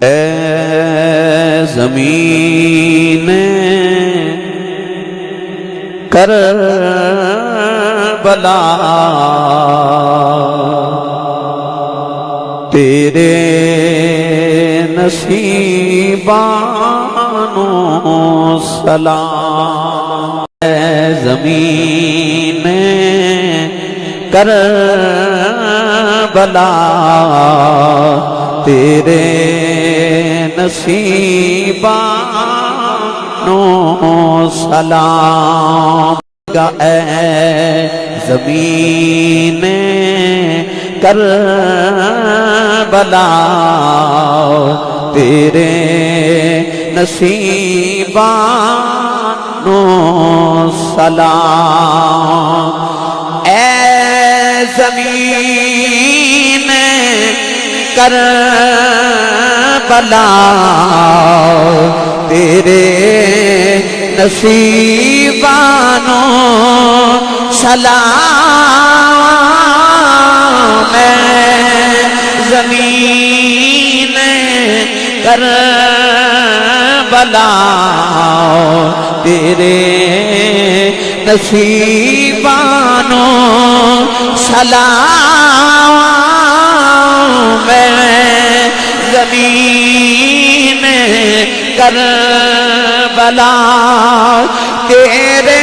اے زمین کر بلا تیرے نصیبانو سلام۔ اے زمین کر بلا تیرے نصیبانو سلام اے زمین کر بلا تیرے نصیبانو سلام اے زمین کر بلا تیرے نصیبانو سلام میں زمین کر بلا تیرے نصیبانو سلام میں زمین کر بلا تیرے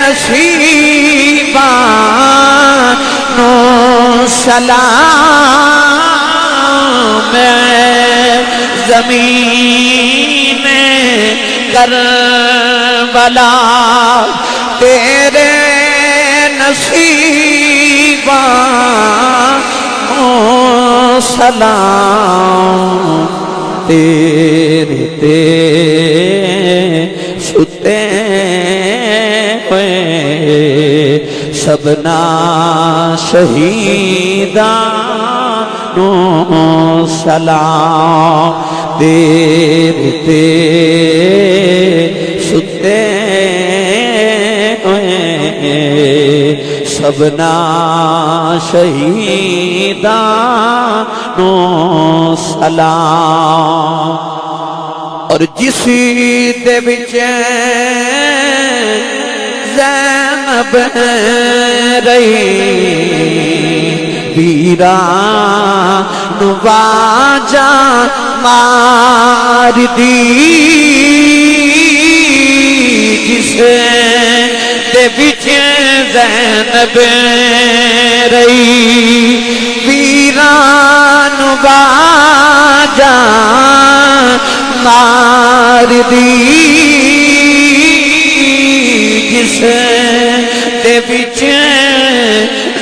نصیبانو سلام زمین کر بلا تیرے نصیبانو سلام تیرے تے ستے ہوئے سبنا شہیدانو سلام تیرے تے سبنا شہیدانو سلام۔ اور جس دے وچ زینب رہی ویران واجا مار دی۔ جس دے وچ زینب رہی ویران واجا مار دی۔ جس دے وچ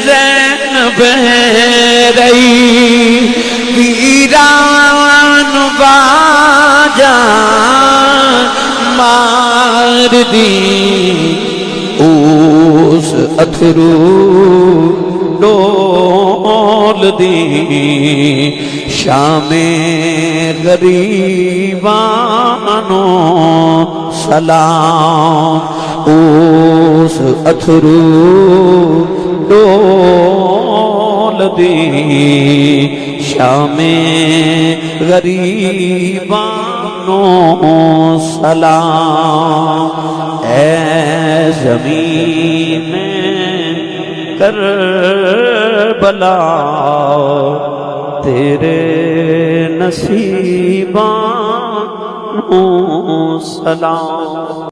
زینب رہی ویران واجا مار دی۔ اتھرو ڈول دی۔ شام غریبانو سلام۔ اس اتھرو ڈول دی۔ شام غریبانو سلام۔ اے زمین میں کر بلا تیرے نصیبانو سلام۔